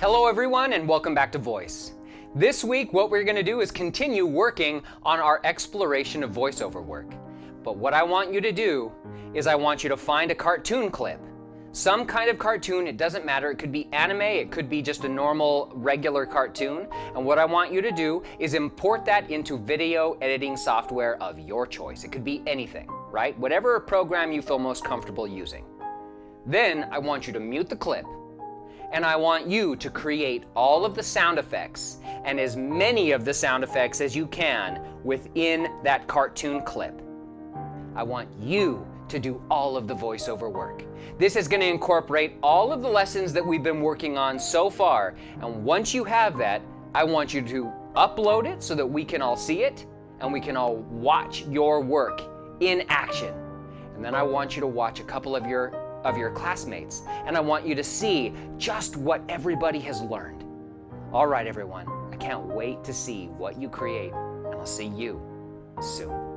Hello everyone and welcome back to Voice. This week what we're going to do is continue working on our exploration of voiceover work. But what I want you to do is I want you to find a cartoon clip. Some kind of cartoon, it doesn't matter, it could be anime, it could be just a normal regular cartoon. And what I want you to do is import that into video editing software of your choice. It could be anything, right? Whatever program you feel most comfortable using. Then I want you to mute the clip and I want you to create all of the sound effects and as many of the sound effects as you can within that cartoon clip. I want you to do all of the voiceover work. This is going to incorporate all of the lessons that we've been working on so far, and once you have that, I want you to upload it so that we can all see it and we can all watch your work in action. And then I want you to watch a couple of your of your classmates, and I want you to see just what everybody has learned. All right, everyone, I can't wait to see what you create, and I'll see you soon.